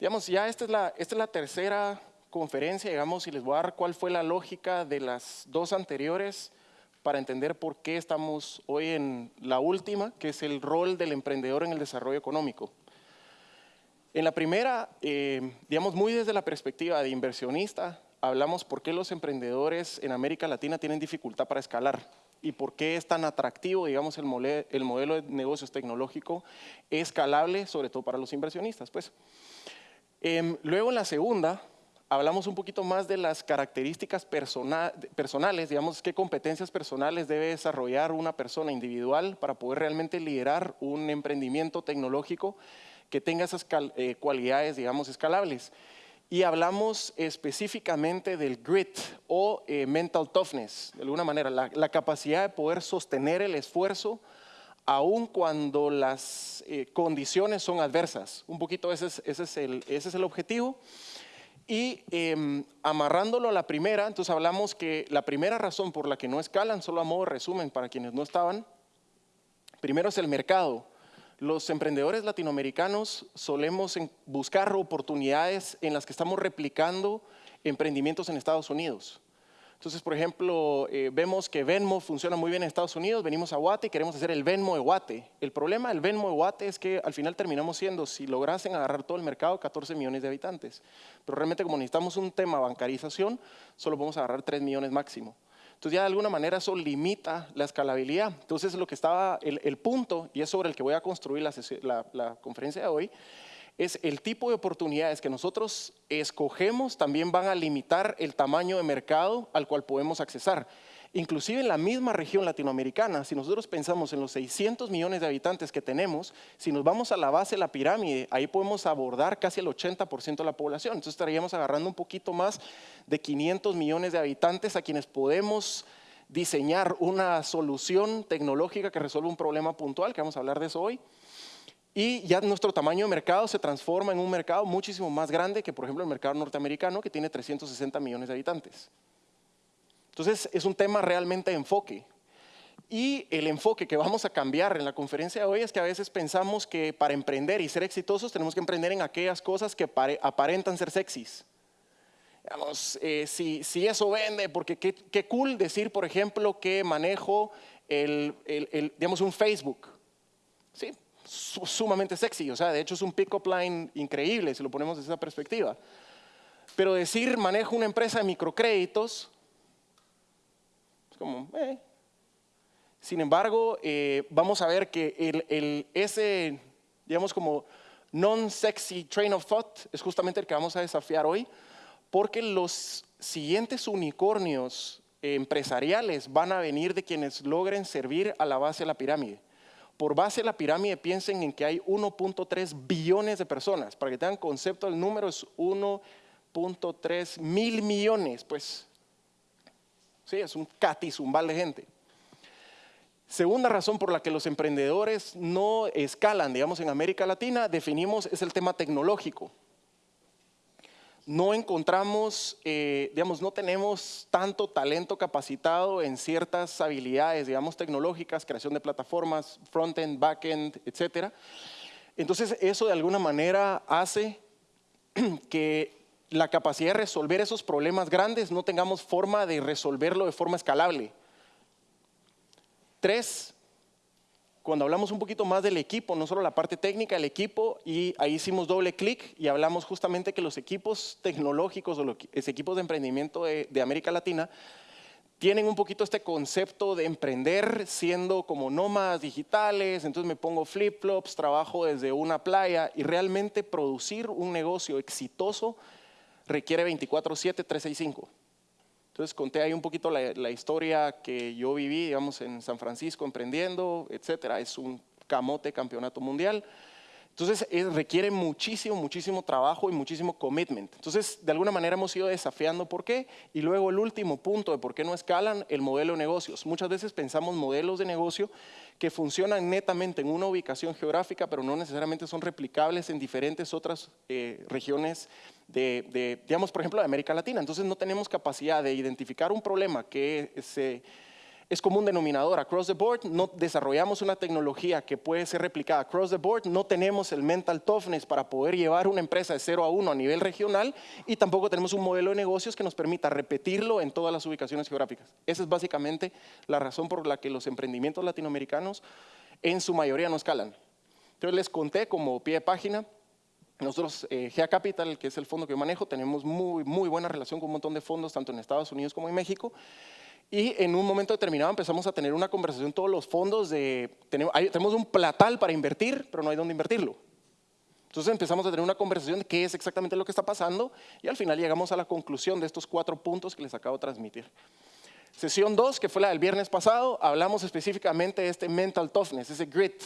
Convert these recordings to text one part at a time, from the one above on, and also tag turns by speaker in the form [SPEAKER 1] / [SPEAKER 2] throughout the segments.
[SPEAKER 1] Digamos, ya esta es la, esta es la tercera conferencia, digamos, y les voy a dar cuál fue la lógica de las dos anteriores para entender por qué estamos hoy en la última, que es el rol del emprendedor en el desarrollo económico. En la primera, eh, digamos, muy desde la perspectiva de inversionista, hablamos por qué los emprendedores en América Latina tienen dificultad para escalar y por qué es tan atractivo, digamos, el, el modelo de negocios tecnológico escalable, sobre todo para los inversionistas. Pues. Em, luego en la segunda, hablamos un poquito más de las características personales, digamos, qué competencias personales debe desarrollar una persona individual para poder realmente liderar un emprendimiento tecnológico que tenga esas eh, cualidades, digamos, escalables. Y hablamos específicamente del grit o eh, mental toughness, de alguna manera, la, capacidad de poder sostener el esfuerzo aun cuando las eh, condiciones son adversas. Un poquito ese es, el, objetivo. Y em, amarrándolo a la primera, entonces hablamos que la primera razón por la que no escalan, solo a modo resumen para quienes no estaban, primero es el mercado. Los emprendedores latinoamericanos solemos buscar oportunidades en las que estamos replicando emprendimientos en Estados Unidos. Entonces, por ejemplo, eh, vemos que Venmo funciona muy bien en Estados Unidos, venimos a Guate y queremos hacer el Venmo de Guate. El problema del Venmo de Guate es que al final terminamos siendo, si lograsen agarrar todo el mercado, 14 millones de habitantes. Pero realmente como necesitamos un tema bancarización, solo podemos agarrar 3 millones máximo. Entonces ya de alguna manera eso limita la escalabilidad. Entonces lo que estaba, el, punto, y es sobre el que voy a construir la, conferencia de hoy, es el tipo de oportunidades que nosotros escogemos también van a limitar el tamaño de mercado al cual podemos accesar. Inclusive en la misma región latinoamericana, si nosotros pensamos en los 600 millones de habitantes que tenemos, si nos vamos a la base de la pirámide, ahí podemos abordar casi el 80% de la población. Entonces estaríamos agarrando un poquito más de 500 millones de habitantes a quienes podemos diseñar una solución tecnológica que resuelva un problema puntual, que vamos a hablar de eso hoy. Y ya nuestro tamaño de mercado se transforma en un mercado muchísimo más grande que, por ejemplo, el mercado norteamericano, que tiene 360 millones de habitantes. Entonces, es un tema realmente de enfoque. Y el enfoque que vamos a cambiar en la conferencia de hoy es que a veces pensamos que para emprender y ser exitosos tenemos que emprender en aquellas cosas que aparentan ser sexys. Digamos, eh, si, si, eso vende, porque qué, qué, cool decir, por ejemplo, que manejo el, el, digamos, un Facebook. Sí, sumamente sexy, o sea, de hecho es un pick-up line increíble si lo ponemos desde esa perspectiva. Pero decir manejo una empresa de microcréditos, como, eh. Sin embargo, eh, vamos a ver que ese, digamos como non-sexy train of thought es justamente el que vamos a desafiar hoy, porque los siguientes unicornios empresariales van a venir de quienes logren servir a la base de la pirámide. Por base de la pirámide piensen en que hay 1.3 billones de personas. Para que tengan concepto, el número es 1.3 mil millones, pues Sí, es un catizumbal de gente. Segunda razón por la que los emprendedores no escalan, digamos, en América Latina, definimos, es el tema tecnológico. No encontramos, eh, digamos, no tenemos tanto talento capacitado en ciertas habilidades, digamos, tecnológicas, creación de plataformas, front-end, back-end, etc. Entonces, eso de alguna manera hace que la capacidad de resolver esos problemas grandes, no tengamos forma de resolverlo de forma escalable. Tres, cuando hablamos un poquito más del equipo, no solo la parte técnica del equipo, y ahí hicimos doble clic y hablamos justamente que los equipos tecnológicos o los equipos de emprendimiento de, de América Latina tienen un poquito este concepto de emprender siendo como nómadas digitales, entonces me pongo flip-flops, trabajo desde una playa y realmente producir un negocio exitoso requiere 24/7, 365. Entonces conté ahí un poquito la, historia que yo viví, digamos, en San Francisco emprendiendo, etcétera. Es un camote campeonato mundial. Entonces requiere muchísimo, muchísimo trabajo y muchísimo commitment. Entonces, de alguna manera hemos ido desafiando por qué. Y luego el último punto de por qué no escalan, el modelo de negocios. Muchas veces pensamos modelos de negocio que funcionan netamente en una ubicación geográfica, pero no necesariamente son replicables en diferentes otras eh, regiones de, digamos, por ejemplo, de América Latina. Entonces no tenemos capacidad de identificar un problema que se es como un denominador. Across the board no desarrollamos una tecnología que puede ser replicada. Across the board no tenemos el mental toughness para poder llevar una empresa de 0 a 1 a nivel regional y tampoco tenemos un modelo de negocios que nos permita repetirlo en todas las ubicaciones geográficas. Esa es básicamente la razón por la que los emprendimientos latinoamericanos en su mayoría no escalan. Entonces les conté como pie de página nosotros, eh, GEA Capital, que es el fondo que yo manejo, tenemos muy, muy buena relación con un montón de fondos, tanto en Estados Unidos como en México. Y en un momento determinado empezamos a tener una conversación todos los fondos de, tenemos, un platal para invertir, pero no hay dónde invertirlo. Entonces empezamos a tener una conversación de qué es exactamente lo que está pasando y al final llegamos a la conclusión de estos cuatro puntos que les acabo de transmitir. Sesión 2, que fue la del viernes pasado, hablamos específicamente de este mental toughness, ese grit,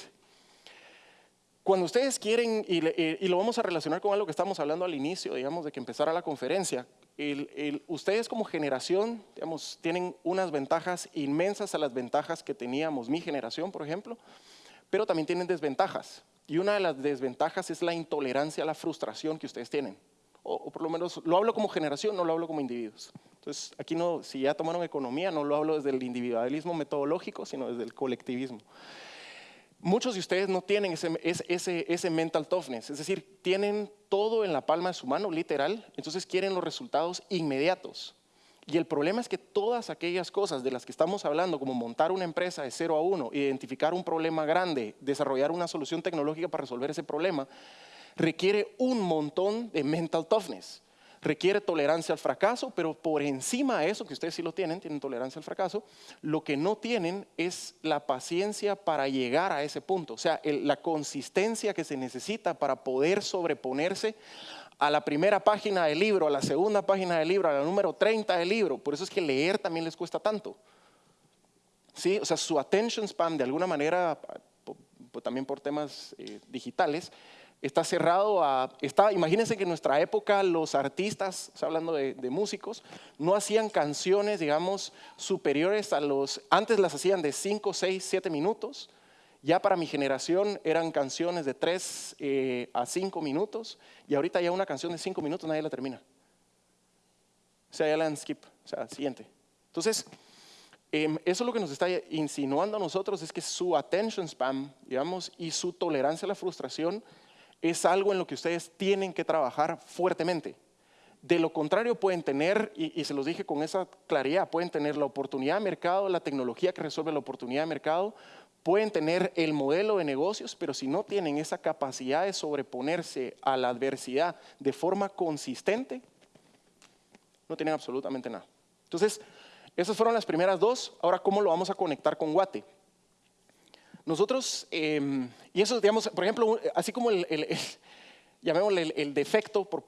[SPEAKER 1] cuando ustedes quieren, y, lo vamos a relacionar con algo que estamos hablando al inicio, digamos, de que empezara la conferencia, ustedes como generación, digamos, tienen unas ventajas inmensas a las ventajas que teníamos mi generación, por ejemplo, pero también tienen desventajas. Y una de las desventajas es la intolerancia a la frustración que ustedes tienen. O, o, por lo menos lo hablo como generación, no lo hablo como individuos. Entonces, aquí no, si ya tomaron economía, no lo hablo desde el individualismo metodológico, sino desde el colectivismo. Muchos de ustedes no tienen ese, mental toughness, es decir, tienen todo en la palma de su mano, literal, entonces quieren los resultados inmediatos. Y el problema es que todas aquellas cosas de las que estamos hablando, como montar una empresa de 0 a 1, identificar un problema grande, desarrollar una solución tecnológica para resolver ese problema, requiere un montón de mental toughness requiere tolerancia al fracaso, pero por encima de eso, que ustedes sí lo tienen, tienen tolerancia al fracaso, lo que no tienen es la paciencia para llegar a ese punto, o sea, la consistencia que se necesita para poder sobreponerse a la primera página del libro, a la segunda página del libro, a la número 30 del libro. Por eso es que leer también les cuesta tanto. ¿Sí? O sea, su attention span de alguna manera, también por temas eh, digitales, está cerrado a... Está, imagínense que en nuestra época los artistas, hablando de, músicos, no hacían canciones, digamos, superiores a los... Antes las hacían de 5, 6, 7 minutos. Ya para mi generación eran canciones de 3 eh, a 5 minutos y ahorita ya una canción de 5 minutos nadie la termina. O sea, ya la dan skip, o sea, siguiente. Entonces, em, eso es lo que nos está insinuando a nosotros, es que su attention span, digamos, y su tolerancia a la frustración es algo en lo que ustedes tienen que trabajar fuertemente. De lo contrario pueden tener, y, se los dije con esa claridad, pueden tener la oportunidad de mercado, la tecnología que resuelve la oportunidad de mercado, pueden tener el modelo de negocios, pero si no tienen esa capacidad de sobreponerse a la adversidad de forma consistente, no tienen absolutamente nada. Entonces, esas fueron las primeras dos. Ahora, ¿cómo lo vamos a conectar con Guate? Nosotros, em, y eso, digamos, por ejemplo, así como el, llamémosle el, defecto, por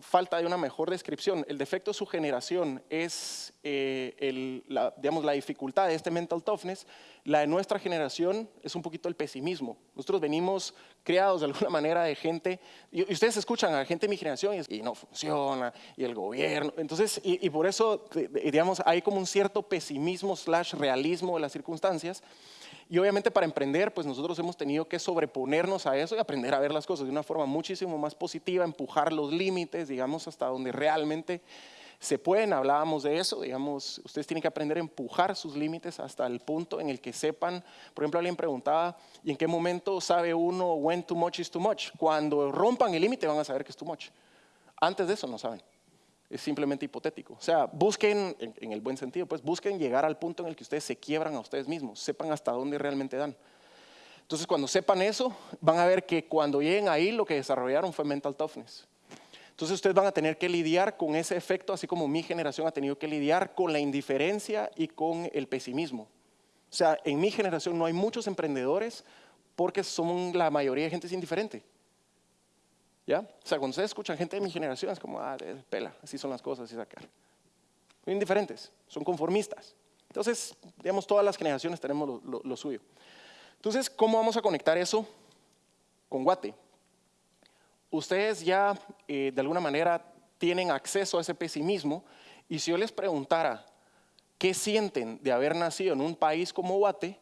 [SPEAKER 1] falta de una mejor descripción, el defecto de su generación es, eh, la, digamos, la dificultad de este mental toughness, la de nuestra generación es un poquito el pesimismo. Nosotros venimos creados de alguna manera de gente, y, ustedes escuchan a gente de mi generación y, no funciona, y el gobierno, entonces, y, y por eso, digamos, hay como un cierto pesimismo slash realismo de las circunstancias, y obviamente para emprender, pues nosotros hemos tenido que sobreponernos a eso y aprender a ver las cosas de una forma muchísimo más positiva, empujar los límites, digamos, hasta donde realmente se pueden. Hablábamos de eso, digamos, ustedes tienen que aprender a empujar sus límites hasta el punto en el que sepan, por ejemplo, alguien preguntaba, ¿y en qué momento sabe uno when too much is too much? Cuando rompan el límite van a saber que es too much. Antes de eso no saben es simplemente hipotético. O sea, busquen, en, el buen sentido, pues busquen llegar al punto en el que ustedes se quiebran a ustedes mismos, sepan hasta dónde realmente dan. Entonces, cuando sepan eso, van a ver que cuando lleguen ahí, lo que desarrollaron fue mental toughness. Entonces, ustedes van a tener que lidiar con ese efecto, así como mi generación ha tenido que lidiar con la indiferencia y con el pesimismo. O sea, en mi generación no hay muchos emprendedores porque son la mayoría de gente es indiferente. ¿Ya? O sea, cuando ustedes escuchan gente de mi generación, es como, ah, pela, así son las cosas, así sacar. Son indiferentes, son conformistas. Entonces, digamos, todas las generaciones tenemos lo, suyo. Entonces, ¿cómo vamos a conectar eso con Guate? Ustedes ya, eh, de alguna manera, tienen acceso a ese pesimismo, y si yo les preguntara qué sienten de haber nacido en un país como Guate,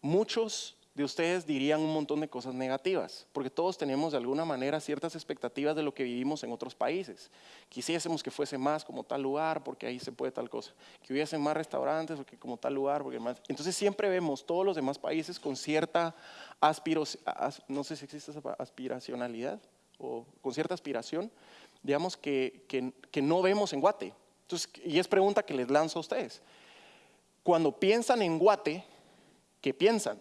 [SPEAKER 1] muchos de ustedes dirían un montón de cosas negativas, porque todos tenemos de alguna manera ciertas expectativas de lo que vivimos en otros países. Quisiésemos que fuese más como tal lugar, porque ahí se puede tal cosa, que hubiese más restaurantes, porque como tal lugar, porque más. Entonces siempre vemos todos los demás países con cierta aspiración, no sé si existe esa aspiracionalidad, o con cierta aspiración, digamos que, que, que no vemos en Guate. Entonces, y es pregunta que les lanzo a ustedes. Cuando piensan en Guate, ¿qué piensan?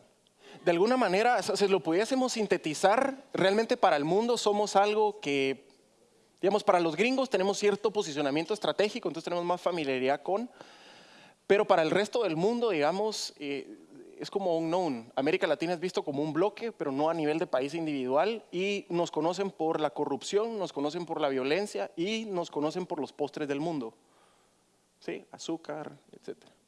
[SPEAKER 1] De alguna manera, si lo pudiésemos sintetizar, realmente para el mundo somos algo que, digamos, para los gringos tenemos cierto posicionamiento estratégico, entonces tenemos más familiaridad con, pero para el resto del mundo, digamos, eh, es como un known. América Latina es visto como un bloque, pero no a nivel de país individual, y nos conocen por la corrupción, nos conocen por la violencia y nos conocen por los postres del mundo. ¿Sí? Azúcar, etcétera.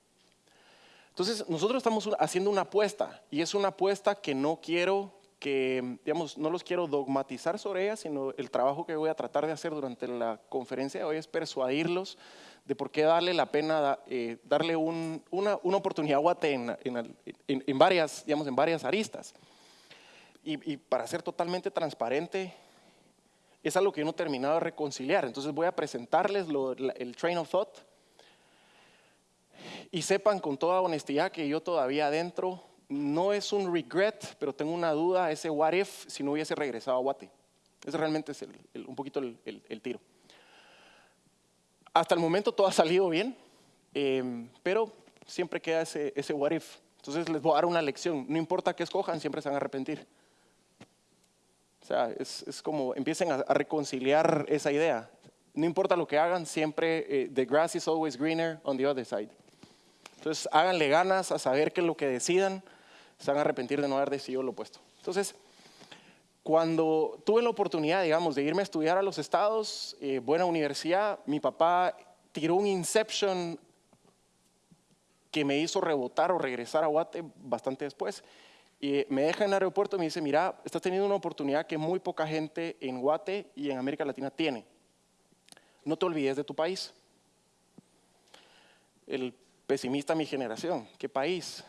[SPEAKER 1] Entonces, nosotros estamos haciendo una apuesta y es una apuesta que no quiero que, digamos, no los quiero dogmatizar sobre ella, sino el trabajo que voy a tratar de hacer durante la conferencia de hoy es persuadirlos de por qué darle la pena eh, darle una, una, oportunidad Guate en, en, varias, digamos, en varias aristas. Y, para ser totalmente transparente, es algo que yo no he terminado de reconciliar. Entonces voy a presentarles el train of thought y sepan con toda honestidad que yo todavía adentro no es un regret, pero tengo una duda, ese what if si no hubiese regresado a Guate. Ese realmente es un poquito el, tiro. Hasta el momento todo ha salido bien, em, pero siempre queda ese, ese what if. Entonces les voy a dar una lección. No importa qué escojan, siempre se van a arrepentir. O sea, es, como empiecen a, reconciliar esa idea. No importa lo que hagan, siempre eh, the grass is always greener on the other side. Entonces, háganle ganas a saber que lo que decidan, se van a arrepentir de no haber decidido lo opuesto. Entonces, cuando tuve la oportunidad, digamos, de irme a estudiar a los estados, eh, buena universidad, mi papá tiró un inception que me hizo rebotar o regresar a Guate bastante después. Y me deja en el aeropuerto y me dice, mira, estás teniendo una oportunidad que muy poca gente en Guate y en América Latina tiene. No te olvides de tu país. El pesimista mi generación. ¿Qué país?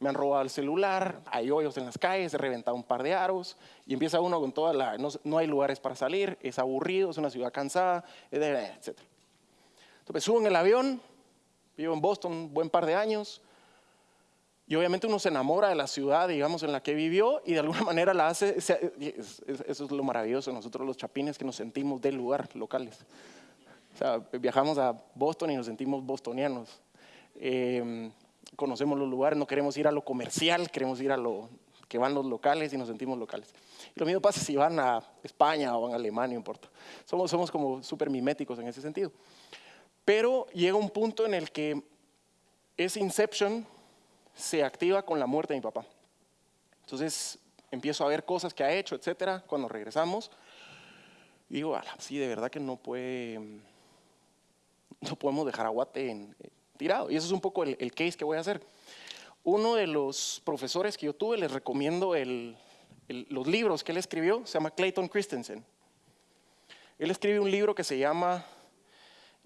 [SPEAKER 1] Me han robado el celular, hay hoyos en las calles, he reventado un par de aros y empieza uno con toda la... No, hay lugares para salir, es aburrido, es una ciudad cansada, etc. Entonces subo en el avión, vivo en Boston un buen par de años y obviamente uno se enamora de la ciudad, digamos, en la que vivió y de alguna manera la hace... Eso es lo maravilloso, nosotros los chapines que nos sentimos del lugar, locales. O sea, viajamos a Boston y nos sentimos bostonianos. Em, conocemos los lugares, no queremos ir a lo comercial, queremos ir a lo que van los locales y nos sentimos locales. lo mismo pasa si van a España o van a Alemania, no importa. Somos, somos como súper miméticos en ese sentido. Pero llega un punto en el que ese inception se activa con la muerte de mi papá. Entonces empiezo a ver cosas que ha hecho, etcétera, cuando regresamos. Y digo, sí, de verdad que no puede, no podemos dejar a en, tirado. Y eso es un poco el, case que voy a hacer. Uno de los profesores que yo tuve, les recomiendo los libros que él escribió, se llama Clayton Christensen. Él escribe un libro que se llama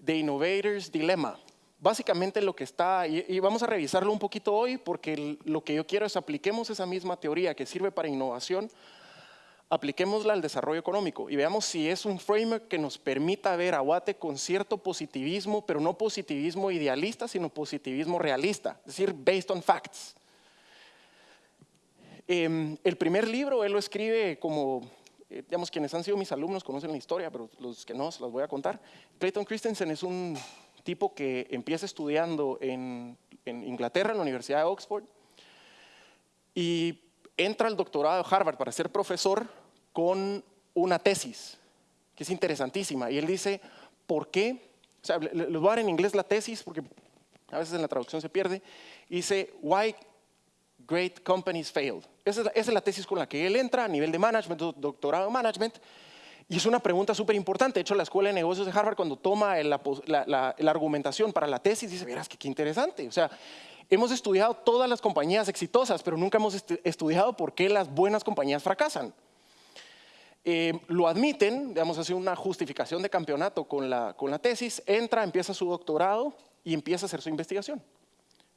[SPEAKER 1] The Innovator's Dilemma. Básicamente lo que está, y, vamos a revisarlo un poquito hoy, porque lo que yo quiero es apliquemos esa misma teoría que sirve para innovación apliquémosla al desarrollo económico y veamos si es un framework que nos permita ver a Guate con cierto positivismo, pero no positivismo idealista, sino positivismo realista, es decir, based on facts. Em, el primer libro él lo escribe como, eh, digamos, quienes han sido mis alumnos conocen la historia, pero los que no, se las voy a contar. Clayton Christensen es un tipo que empieza estudiando en, en Inglaterra, en la Universidad de Oxford, y entra al doctorado de Harvard para ser profesor con una tesis que es interesantísima. Y él dice, ¿por qué? O sea, les voy a dar en inglés la tesis porque a veces en la traducción se pierde. dice, why great companies failed. Esa es, la, tesis con la que él entra a nivel de management, doctorado en management. Y es una pregunta súper importante. De hecho, la Escuela de Negocios de Harvard, cuando toma la, la, argumentación para la tesis, dice, verás que qué interesante. O sea, hemos estudiado todas las compañías exitosas, pero nunca hemos estudiado por qué las buenas compañías fracasan. Eh, lo admiten, digamos, hace una justificación de campeonato con la, con la tesis, entra, empieza su doctorado y empieza a hacer su investigación.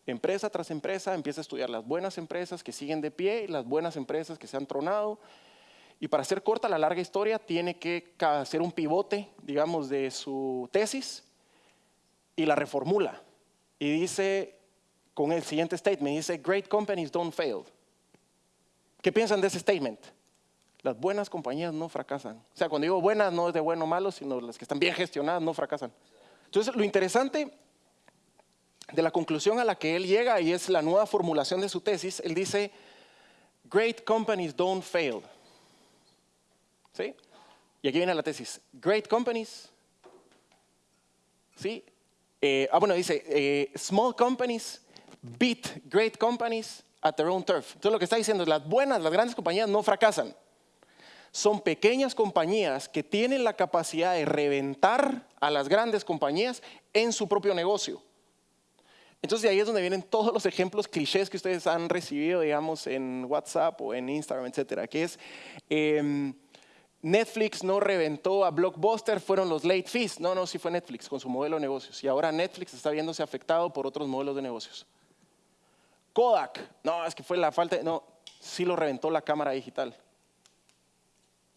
[SPEAKER 1] empresa tras empresa, empieza a estudiar las buenas empresas que siguen de pie las buenas empresas que se han tronado. Y para hacer corta la larga historia, tiene que hacer un pivote, digamos, de su tesis y la reformula. Y dice, con el siguiente statement, dice, great companies don't fail. ¿Qué piensan de ese statement? Las buenas compañías no fracasan. O sea, cuando digo buenas no es de bueno o malo, sino las que están bien gestionadas no fracasan. Entonces, lo interesante de la conclusión a la que él llega, y es la nueva formulación de su tesis, él dice, great companies don't fail. ¿Sí? Y aquí viene la tesis, great companies, ¿sí? Eh, ah, bueno, dice, eh, small companies beat great companies at their own turf. Entonces lo que está diciendo es, las buenas, las grandes compañías no fracasan. Son pequeñas compañías que tienen la capacidad de reventar a las grandes compañías en su propio negocio. Entonces de ahí es donde vienen todos los ejemplos clichés que ustedes han recibido, digamos, en WhatsApp o en Instagram, etcétera, que es em, Netflix no reventó a Blockbuster, fueron los late fees. No, no, sí fue Netflix con su modelo de negocios. Y ahora Netflix está viéndose afectado por otros modelos de negocios. Kodak, no, es que fue la falta, no, sí lo reventó la cámara digital.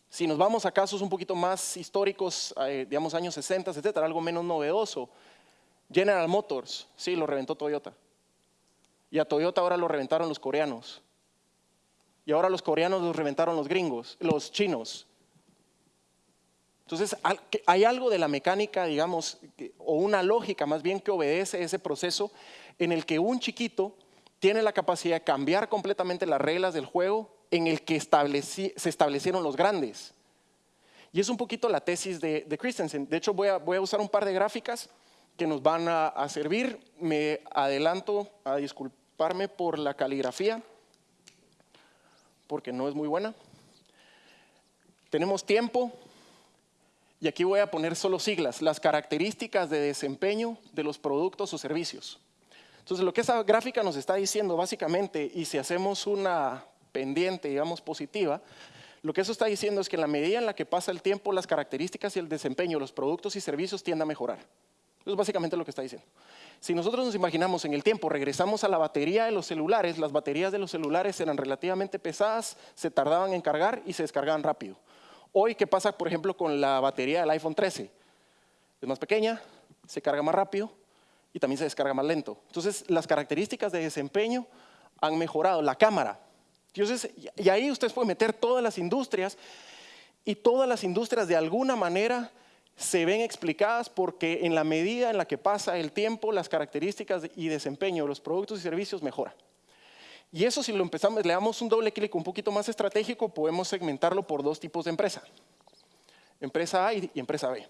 [SPEAKER 1] Si nos vamos a casos un poquito más históricos, eh, digamos años 60, etcétera, algo menos novedoso, General Motors, sí, lo reventó Toyota. Y a Toyota ahora lo reventaron los coreanos. Y ahora los coreanos los reventaron los gringos, los chinos. Entonces, hay algo de la mecánica, digamos, o una lógica más bien que obedece ese proceso en el que un chiquito tiene la capacidad de cambiar completamente las reglas del juego en el que se establecieron los grandes. Y es un poquito la tesis de, Christensen. De hecho, voy a, voy a usar un par de gráficas que nos van a, servir. Me adelanto a disculparme por la caligrafía, porque no es muy buena. Tenemos tiempo, y aquí voy a poner solo siglas, las características de desempeño de los productos o servicios. Entonces, lo que esa gráfica nos está diciendo básicamente, y si hacemos una pendiente, digamos, positiva, lo que eso está diciendo es que en la medida en la que pasa el tiempo, las características y el desempeño de los productos y servicios tienden a mejorar. Eso es básicamente lo que está diciendo. Si nosotros nos imaginamos en el tiempo, regresamos a la batería de los celulares, las baterías de los celulares eran relativamente pesadas, se tardaban en cargar y se descargaban rápido. Hoy, ¿qué pasa, por ejemplo, con la batería del iPhone 13? Es más pequeña, se carga más rápido y también se descarga más lento. Entonces, las características de desempeño han mejorado. La cámara. Entonces, y ahí ustedes pueden meter todas las industrias y todas las industrias de alguna manera se ven explicadas porque en la medida en la que pasa el tiempo, las características y desempeño de los productos y servicios mejora. Y eso si lo empezamos, le damos un doble clic un poquito más estratégico, podemos segmentarlo por dos tipos de empresa. Empresa A y empresa B.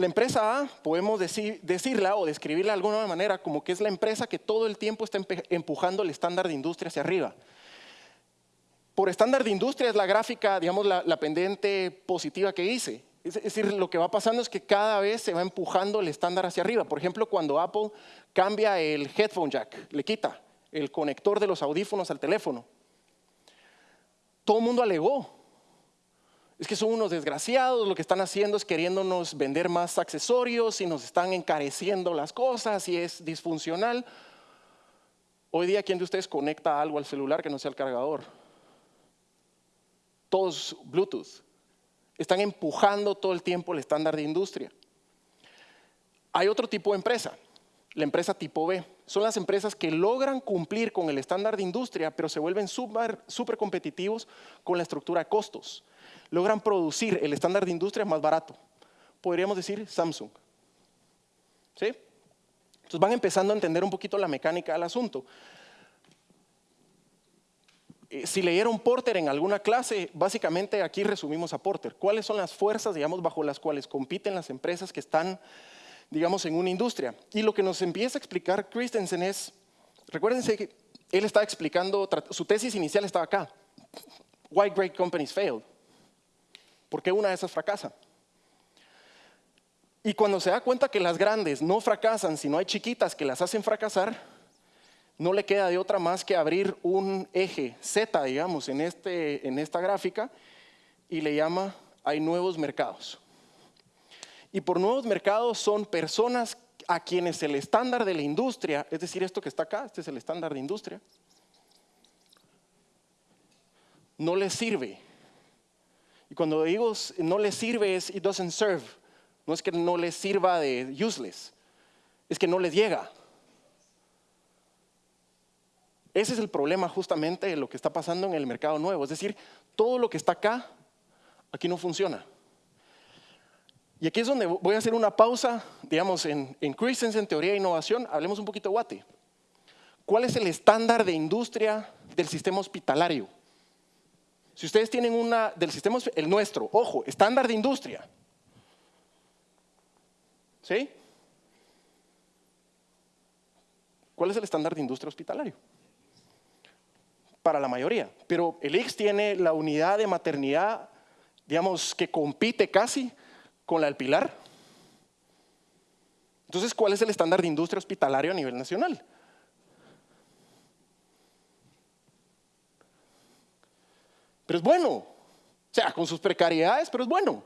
[SPEAKER 1] La empresa A podemos decirla o describirla de alguna manera como que es la empresa que todo el tiempo está empujando el estándar de industria hacia arriba. Por estándar de industria es la gráfica, digamos, la, la pendiente positiva que hice. Es decir, lo que va pasando es que cada vez se va empujando el estándar hacia arriba. Por ejemplo, cuando Apple cambia el headphone jack, le quita el conector de los audífonos al teléfono, todo el mundo alegó. Es que son unos desgraciados, lo que están haciendo es queriéndonos vender más accesorios y nos están encareciendo las cosas y es disfuncional. Hoy día, ¿quién de ustedes conecta algo al celular que no sea el cargador? Todos Bluetooth. Están empujando todo el tiempo el estándar de industria. Hay otro tipo de empresa, la empresa tipo B. Son las empresas que logran cumplir con el estándar de industria, pero se vuelven súper competitivos con la estructura de costos. Logran producir el estándar de industria más barato. Podríamos decir Samsung. ¿Sí? Entonces van empezando a entender un poquito la mecánica del asunto. Eh, si leyeron Porter en alguna clase, básicamente aquí resumimos a Porter. ¿Cuáles son las fuerzas, digamos, bajo las cuales compiten las empresas que están, digamos, en una industria? Y lo que nos empieza a explicar Christensen es, recuérdense que él estaba explicando, su tesis inicial estaba acá. Why great companies fail? ¿Por qué una de esas fracasa? Y cuando se da cuenta que las grandes no fracasan, sino hay chiquitas que las hacen fracasar, no le queda de otra más que abrir un eje Z, digamos, en, este, en esta gráfica y le llama hay nuevos mercados. Y por nuevos mercados son personas a quienes el estándar de la industria, es decir, esto que está acá, este es el estándar de industria, no les sirve. Y cuando digo no les sirve es it doesn't serve. No es que no les sirva de useless, es que no les llega. Ese es el problema justamente de lo que está pasando en el mercado nuevo. Es decir, todo lo que está acá, aquí no funciona. Y aquí es donde voy a hacer una pausa, digamos, en, en teoría e innovación, hablemos un poquito de Guate. ¿Cuál es el estándar de industria del sistema hospitalario? Si ustedes tienen una del sistema, el nuestro, ojo, estándar de industria. ¿Sí? ¿Cuál es el estándar de industria hospitalario? para la mayoría. Pero el IX tiene la unidad de maternidad, digamos, que compite casi con la del Pilar. Entonces, ¿cuál es el estándar de industria hospitalario a nivel nacional? Pero es bueno. O sea, con sus precariedades, pero es bueno.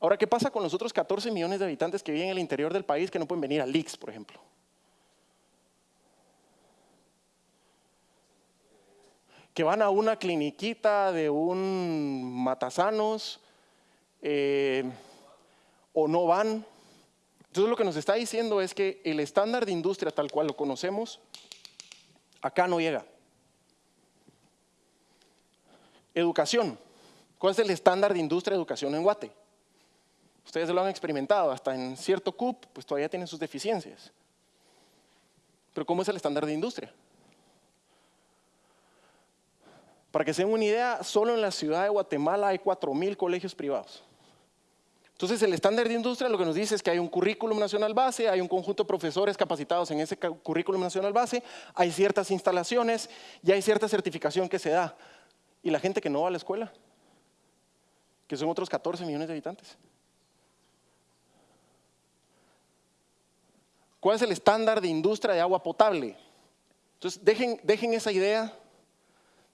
[SPEAKER 1] Ahora, ¿qué pasa con los otros 14 millones de habitantes que viven en el interior del país que no pueden venir al IX, por ejemplo? que van a una cliniquita de un matasanos eh, o no van. Entonces lo que nos está diciendo es que el estándar de industria tal cual lo conocemos, acá no llega. Educación. ¿Cuál es el estándar de industria de educación en Guate? Ustedes lo han experimentado, hasta en cierto CUP, pues todavía tienen sus deficiencias. Pero ¿cómo es el estándar de industria? Para que se den una idea, solo en la ciudad de Guatemala hay 4.000 colegios privados. Entonces, el estándar de industria lo que nos dice es que hay un currículum nacional base, hay un conjunto de profesores capacitados en ese currículum nacional base, hay ciertas instalaciones y hay cierta certificación que se da. ¿Y la gente que no va a la escuela? Que son otros 14 millones de habitantes. ¿Cuál es el estándar de industria de agua potable? Entonces, dejen, dejen esa idea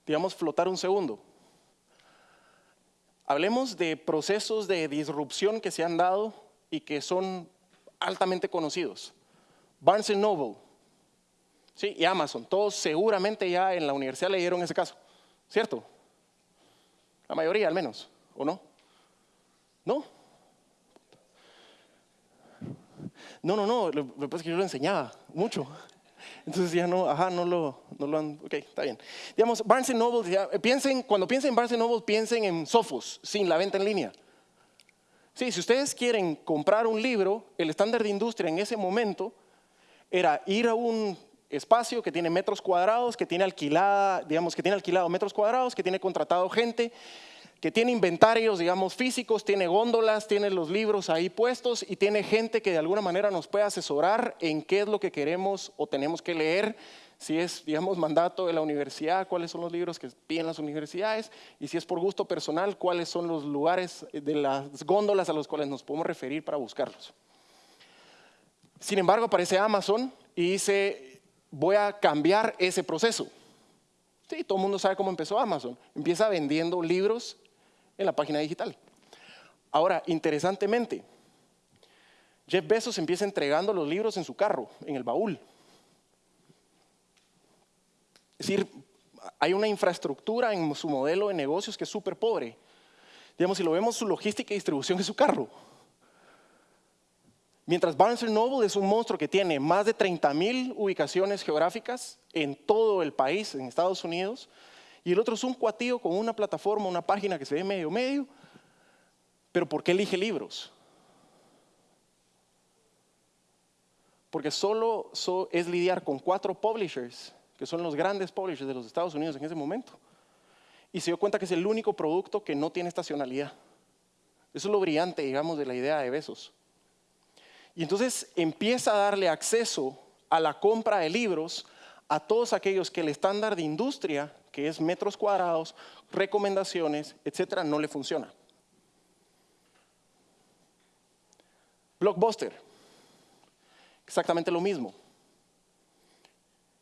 [SPEAKER 1] digamos, flotar un segundo. Hablemos de procesos de disrupción que se han dado y que son altamente conocidos. Barnes Noble ¿sí? y Amazon, todos seguramente ya en la universidad leyeron ese caso, ¿cierto? La mayoría al menos, ¿o no? ¿No? No, no, no, lo que pasa es que yo lo enseñaba mucho. Entonces ya no, ajá, no lo, no lo han, ok, está bien. Digamos, Barnes Noble, piensen, cuando piensen en Barnes Noble, piensen en Sophos, sin la venta en línea. Sí, si ustedes quieren comprar un libro, el estándar de industria en ese momento era ir a un espacio que tiene metros cuadrados, que tiene alquilada, digamos, que tiene alquilado metros cuadrados, que tiene contratado gente, que tiene inventarios, digamos, físicos, tiene góndolas, tiene los libros ahí puestos y tiene gente que de alguna manera nos puede asesorar en qué es lo que queremos o tenemos que leer, si es, digamos, mandato de la universidad, cuáles son los libros que piden las universidades y si es por gusto personal, cuáles son los lugares de las góndolas a los cuales nos podemos referir para buscarlos. Sin embargo, aparece Amazon y dice, voy a cambiar ese proceso. Sí, todo el mundo sabe cómo empezó Amazon. Empieza vendiendo libros en la página digital. Ahora, interesantemente, Jeff Bezos empieza entregando los libros en su carro, en el baúl. Es decir, hay una infraestructura en su modelo de negocios que es súper pobre. Digamos, si lo vemos, su logística y distribución es su carro. Mientras Barnes Noble es un monstruo que tiene más de 30 mil ubicaciones geográficas en todo el país, en Estados Unidos, y el otro es un cuatío con una plataforma, una página que se ve medio medio. Pero ¿por qué elige libros? Porque solo es lidiar con cuatro publishers, que son los grandes publishers de los Estados Unidos en ese momento. Y se dio cuenta que es el único producto que no tiene estacionalidad. Eso es lo brillante, digamos, de la idea de Besos. Y entonces empieza a darle acceso a la compra de libros a todos aquellos que el estándar de industria que es metros cuadrados, recomendaciones, etcétera, no le funciona. Blockbuster, exactamente lo mismo.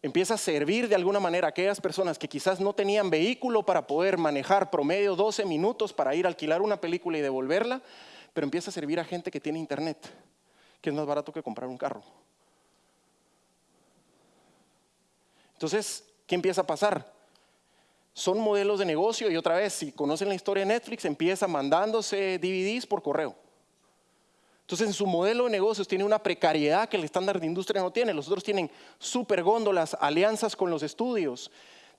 [SPEAKER 1] Empieza a servir de alguna manera a aquellas personas que quizás no tenían vehículo para poder manejar promedio 12 minutos para ir a alquilar una película y devolverla, pero empieza a servir a gente que tiene internet, que es más barato que comprar un carro. Entonces, ¿qué empieza a pasar? Son modelos de negocio y otra vez, si conocen la historia de Netflix, empieza mandándose DVDs por correo. Entonces, en su modelo de negocios tiene una precariedad que el estándar de industria no tiene. Los otros tienen super góndolas, alianzas con los estudios,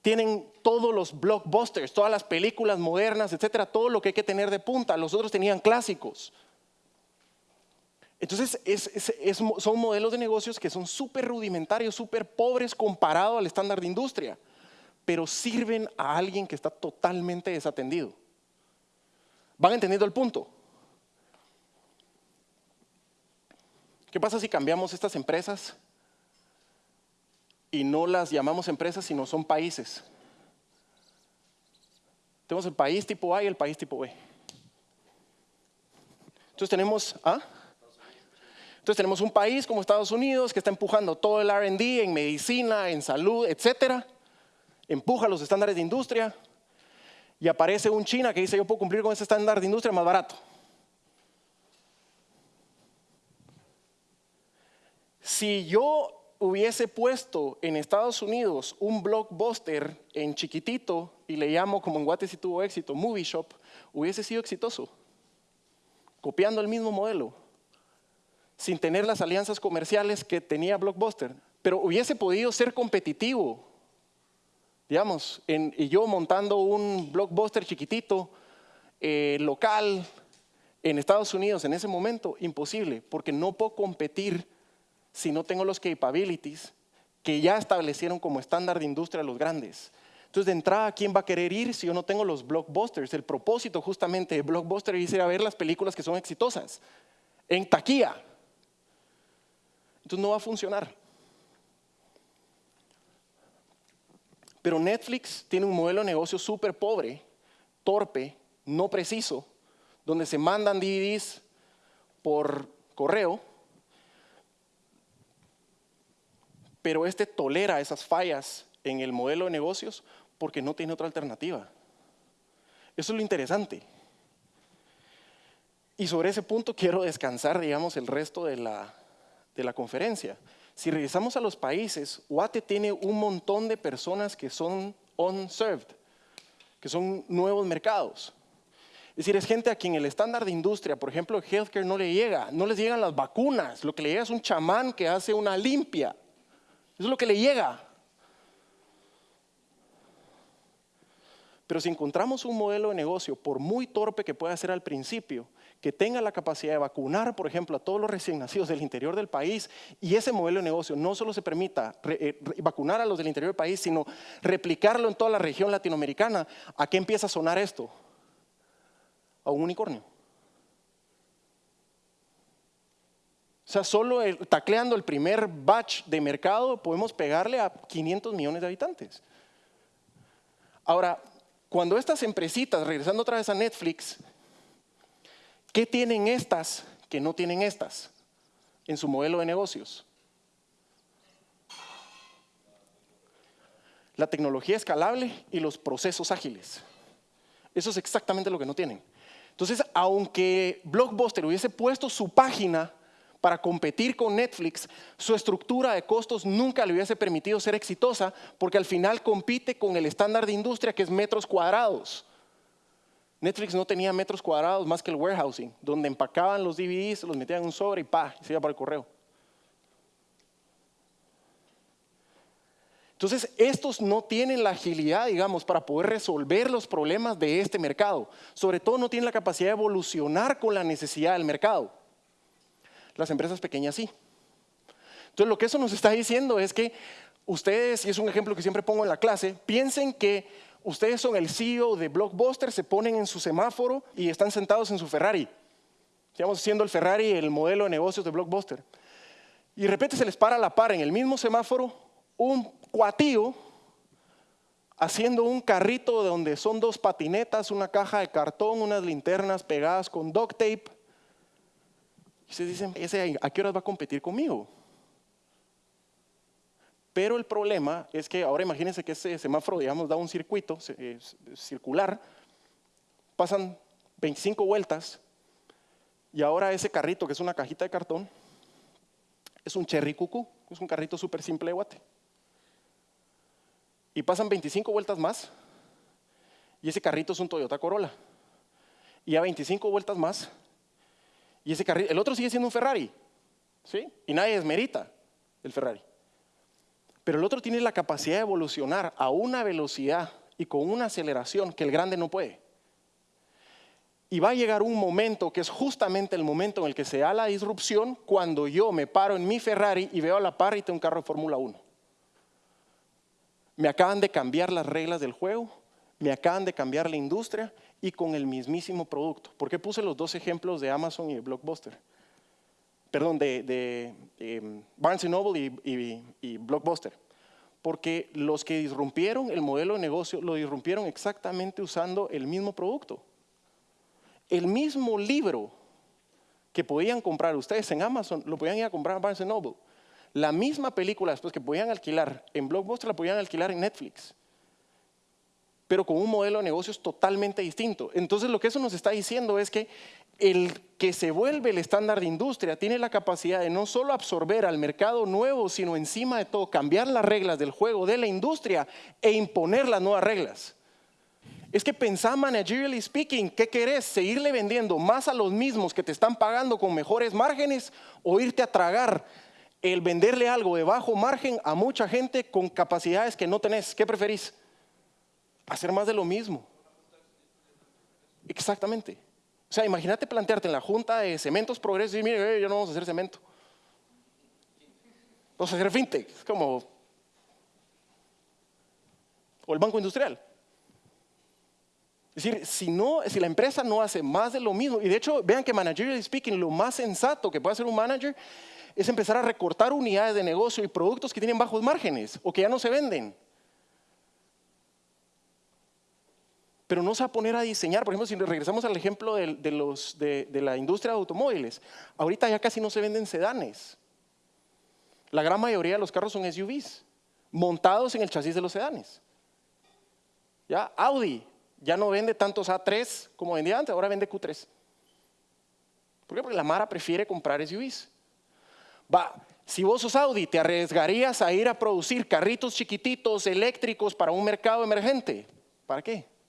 [SPEAKER 1] tienen todos los blockbusters, todas las películas modernas, etcétera, todo lo que hay que tener de punta. Los otros tenían clásicos. Entonces, son modelos de negocios que son súper rudimentarios, súper pobres comparado al estándar de industria, pero sirven a alguien que está totalmente desatendido. ¿Van entendiendo el punto? ¿Qué pasa si cambiamos estas empresas y no las llamamos empresas, sino son países? Tenemos el país tipo A y el país tipo B. Entonces tenemos, ¿ah? Entonces tenemos un país como Estados Unidos que está empujando todo el R&D en medicina, en salud, etcétera. Empuja los estándares de industria y aparece un China que dice yo puedo cumplir con ese estándar de industria más barato. Si yo hubiese puesto en Estados Unidos un blockbuster en chiquitito y le llamo como en Guate si tuvo éxito, Movie Shop, hubiese sido exitoso, copiando el mismo modelo, sin tener las alianzas comerciales que tenía Blockbuster, pero hubiese podido ser competitivo, digamos, y yo montando un Blockbuster chiquitito, eh, local, en Estados Unidos en ese momento, imposible, porque no puedo competir si no tengo los capabilities que ya establecieron como estándar de industria los grandes. Entonces, de entrada, ¿quién va a querer ir si yo no tengo los blockbusters? El propósito justamente de blockbuster es ir a ver las películas que son exitosas en taquilla. Entonces, no va a funcionar. Pero Netflix tiene un modelo de negocio súper pobre, torpe, no preciso, donde se mandan DVDs por correo Pero este tolera esas fallas en el modelo de negocios porque no tiene otra alternativa. Eso es lo interesante. Y sobre ese punto quiero descansar, digamos, el resto de la, de la conferencia. Si regresamos a los países, Guate tiene un montón de personas que son unserved, que son nuevos mercados. Es decir, es gente a quien el estándar de industria, por ejemplo, healthcare no le llega, no les llegan las vacunas, lo que le llega es un chamán que hace una limpia. Eso es lo que le llega. Pero si encontramos un modelo de negocio, por muy torpe que pueda ser al principio, que tenga la capacidad de vacunar, por ejemplo, a todos los recién nacidos del interior del país, y ese modelo de negocio no solo se permita eh, vacunar a los del interior del país, sino replicarlo en toda la región latinoamericana, ¿a qué empieza a sonar esto? A un unicornio. O sea, solo tacleando el primer batch de mercado podemos pegarle a 500 millones de habitantes. Ahora, cuando estas empresitas, regresando otra vez a Netflix, ¿qué tienen estas que no tienen estas en su modelo de negocios? La tecnología escalable y los procesos ágiles. Eso es exactamente lo que no tienen. Entonces, aunque Blockbuster hubiese puesto su página para competir con Netflix, su estructura de costos nunca le hubiese permitido ser exitosa porque al final compite con el estándar de industria que es metros cuadrados. Netflix no tenía metros cuadrados más que el warehousing, donde empacaban los DVDs, los metían en un sobre y pa, se iba para el correo. Entonces, estos no tienen la agilidad, digamos, para poder resolver los problemas de este mercado. Sobre todo no tienen la capacidad de evolucionar con la necesidad del mercado. Las empresas pequeñas sí. Entonces lo que eso nos está diciendo es que ustedes, y es un ejemplo que siempre pongo en la clase, piensen que ustedes son el CEO de Blockbuster, se ponen en su semáforo y están sentados en su Ferrari. Estamos siendo el Ferrari el modelo de negocios de Blockbuster. Y de repente se les para a la par en el mismo semáforo un cuatío haciendo un carrito donde son dos patinetas, una caja de cartón, unas linternas pegadas con duct tape y ustedes dicen, ¿ese a qué horas va a competir conmigo? Pero el problema es que ahora imagínense que ese semáforo, digamos, da un circuito circular, pasan 25 vueltas y ahora ese carrito, que es una cajita de cartón, es un Cherry Cucú, es un carrito súper simple de guate. Y pasan 25 vueltas más y ese carrito es un Toyota Corolla. Y a 25 vueltas más y ese carrito, el otro sigue siendo un Ferrari, ¿sí? Y nadie desmerita el Ferrari. Pero el otro tiene la capacidad de evolucionar a una velocidad y con una aceleración que el grande no puede. Y va a llegar un momento que es justamente el momento en el que se da la disrupción cuando yo me paro en mi Ferrari y veo a la par un carro de Fórmula 1. Me acaban de cambiar las reglas del juego, me acaban de cambiar la industria y con el mismísimo producto. ¿Por qué puse los dos ejemplos de Amazon y de Blockbuster? Perdón, de, em, Barnes Noble y, Blockbuster. Porque los que disrumpieron el modelo de negocio lo disrumpieron exactamente usando el mismo producto el mismo libro que podían comprar ustedes en Amazon, lo podían ir a comprar a Barnes Noble. La misma película después que podían alquilar en Blockbuster, la podían alquilar en Netflix. Pero con un modelo de negocios totalmente distinto. Entonces lo que eso nos está diciendo es que el que se vuelve el estándar de industria tiene la capacidad de no solo absorber al mercado nuevo, sino encima de todo cambiar las reglas del juego de la industria e imponer las nuevas reglas. Es que pensá managerially speaking, ¿qué querés? ¿Seguirle vendiendo más a los mismos que te están pagando con mejores márgenes o irte a tragar el venderle algo de bajo margen a mucha gente con capacidades que no tenés? ¿Qué preferís? Hacer más de lo mismo. Exactamente. O sea, imagínate plantearte en la junta de cementos progreso y mire, eh, ya no vamos a hacer cemento. Vamos a hacer fintech. Como... O el banco industrial. Es decir, si, no, si la empresa no hace más de lo mismo, y de hecho, vean que managerially speaking, lo más sensato que puede hacer un manager es empezar a recortar unidades de negocio y productos que tienen bajos márgenes o que ya no se venden. Pero no se va a poner a diseñar, por ejemplo, si regresamos al ejemplo de, de la industria de automóviles, ahorita ya casi no se venden sedanes. La gran mayoría de los carros son SUVs, montados en el chasis de los sedanes. ¿Ya? Audi ya no vende tantos A3 como vendía antes, ahora vende Q3. ¿Por qué? Porque la Mara prefiere comprar SUVs. Va, si vos sos Audi, ¿te arriesgarías a ir a producir carritos chiquititos eléctricos para un mercado emergente? ¿Para qué?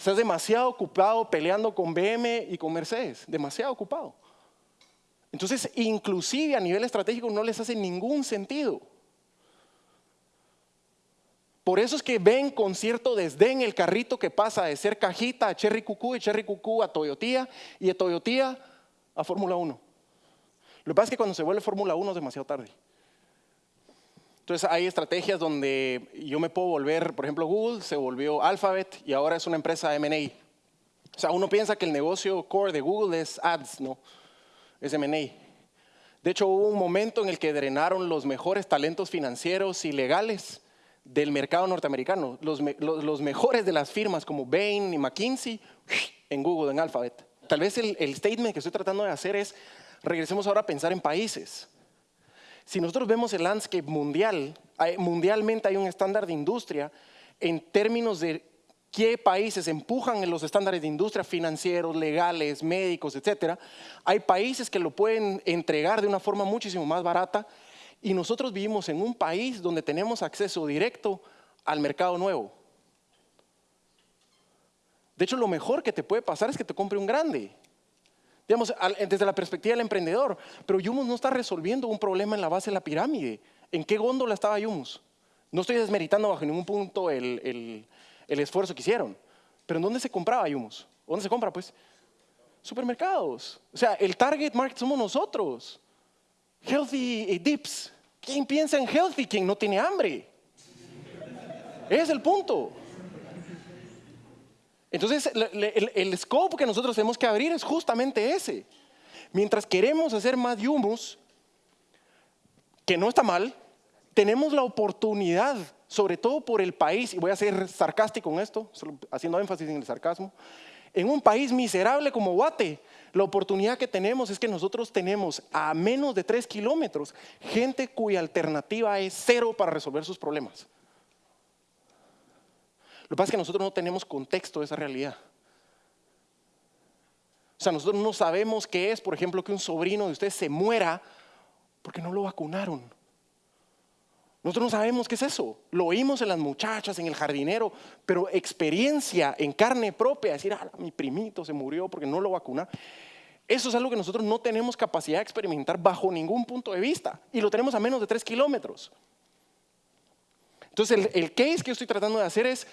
[SPEAKER 1] Estás demasiado ocupado peleando con BM y con Mercedes, demasiado ocupado. Entonces, inclusive a nivel estratégico no les hace ningún sentido por eso es que ven con cierto desdén el carrito que pasa de ser cajita a Cherry Cucú, de Cherry Cucú a Toyotía y de Toyotía a Fórmula 1. Lo que pasa es que cuando se vuelve Fórmula 1 es demasiado tarde. Entonces hay estrategias donde yo me puedo volver, por ejemplo, Google se volvió Alphabet y ahora es una empresa M&A. O sea, uno piensa que el negocio core de Google es ads, no, es M&A. De hecho, hubo un momento en el que drenaron los mejores talentos financieros y legales del mercado norteamericano, los, mejores de las firmas como Bain y McKinsey en Google, en Alphabet. Tal vez el, el statement que estoy tratando de hacer es, regresemos ahora a pensar en países. Si nosotros vemos el landscape mundial, mundialmente hay un estándar de industria en términos de qué países empujan los estándares de industria financieros, legales, médicos, etcétera. Hay países que lo pueden entregar de una forma muchísimo más barata y nosotros vivimos en un país donde tenemos acceso directo al mercado nuevo. De hecho, lo mejor que te puede pasar es que te compre un grande. Digamos, desde la perspectiva del emprendedor. Pero Yumos no está resolviendo un problema en la base de la pirámide. ¿En qué góndola estaba Yumos? No estoy desmeritando bajo ningún punto el, esfuerzo que hicieron. Pero ¿en dónde se compraba Yumos? ¿Dónde se compra? Pues supermercados. O sea, el target market somos nosotros. Healthy dips. ¿Quién piensa en healthy? Quien no tiene hambre. Es el punto. Entonces, el, scope que nosotros tenemos que abrir es justamente ese. Mientras queremos hacer más humus, que no está mal, tenemos la oportunidad, sobre todo por el país, y voy a ser sarcástico con esto, haciendo énfasis en el sarcasmo, en un país miserable como Guate, la oportunidad que tenemos es que nosotros tenemos a menos de tres kilómetros gente cuya alternativa es cero para resolver sus problemas. Lo que pasa es que nosotros no tenemos contexto de esa realidad. O sea, nosotros no sabemos qué es, por ejemplo, que un sobrino de usted se muera porque no lo vacunaron. Nosotros no sabemos qué es eso. Lo oímos en las muchachas, en el jardinero, pero experiencia en carne propia, decir, ah, mi primito se murió porque no lo vacunaron. Eso es algo que nosotros no tenemos capacidad de experimentar bajo ningún punto de vista y lo tenemos a menos de tres kilómetros. Entonces, el, el case que yo estoy tratando de hacer es,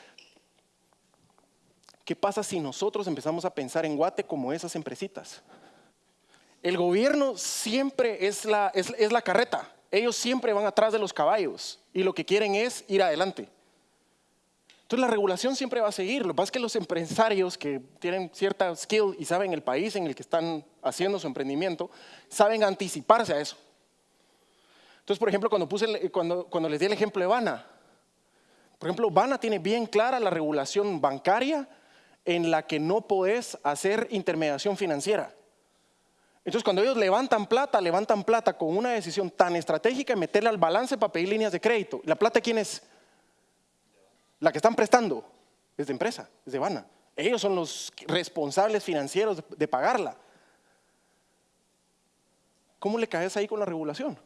[SPEAKER 1] ¿qué pasa si nosotros empezamos a pensar en Guate como esas empresitas? El gobierno siempre es la, es, es la carreta, ellos siempre van atrás de los caballos y lo que quieren es ir adelante. Entonces la regulación siempre va a seguir. Lo que pasa es que los empresarios que tienen cierta skill y saben el país en el que están haciendo su emprendimiento, saben anticiparse a eso. Entonces, por ejemplo, cuando, puse, cuando, cuando les di el ejemplo de Bana, por ejemplo, Bana tiene bien clara la regulación bancaria en la que no podés hacer intermediación financiera. Entonces, cuando ellos levantan plata, levantan plata con una decisión tan estratégica de meterla al balance para pedir líneas de crédito. ¿La plata quién es? La que están prestando es de empresa, es de Bana. Ellos son los responsables financieros de, pagarla. ¿Cómo le caes ahí con la regulación?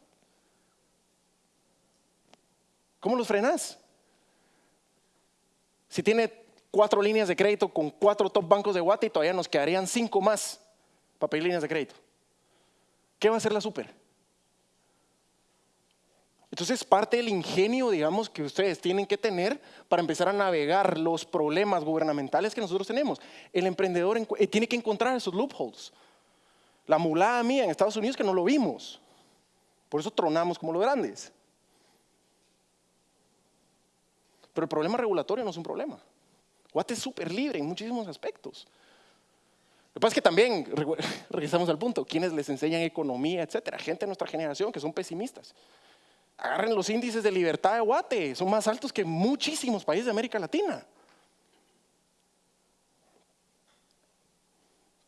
[SPEAKER 1] ¿Cómo los frenas? Si tiene cuatro líneas de crédito con cuatro top bancos de Guate y todavía nos quedarían cinco más para pedir líneas de crédito. ¿Qué va a hacer la super? Entonces, parte del ingenio, digamos, que ustedes tienen que tener para empezar a navegar los problemas gubernamentales que nosotros tenemos. El emprendedor eh, tiene que encontrar esos loopholes. La mulada mía en Estados Unidos que no lo vimos. Por eso tronamos como los grandes. Pero el problema regulatorio no es un problema. Guate es súper libre en muchísimos aspectos. Lo que pasa es que también, regresamos al punto, quienes les enseñan economía, etcétera, gente de nuestra generación que son pesimistas. Agarren los índices de libertad de Guate, son más altos que muchísimos países de América Latina.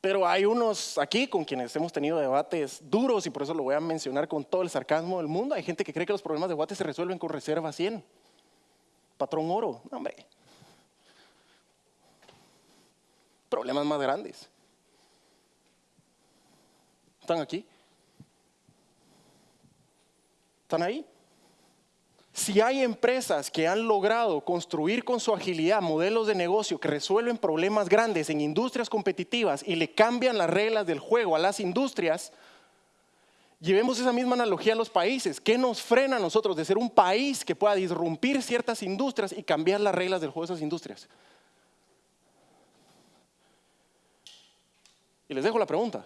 [SPEAKER 1] Pero hay unos aquí con quienes hemos tenido debates duros y por eso lo voy a mencionar con todo el sarcasmo del mundo. Hay gente que cree que los problemas de Guate se resuelven con reserva 100. Patrón oro, hombre. Problemas más grandes. ¿Están aquí? ¿Están ahí? Si hay empresas que han logrado construir con su agilidad modelos de negocio que resuelven problemas grandes en industrias competitivas y le cambian las reglas del juego a las industrias, llevemos esa misma analogía a los países. ¿Qué nos frena a nosotros de ser un país que pueda disrumpir ciertas industrias y cambiar las reglas del juego de esas industrias? Y les dejo la pregunta.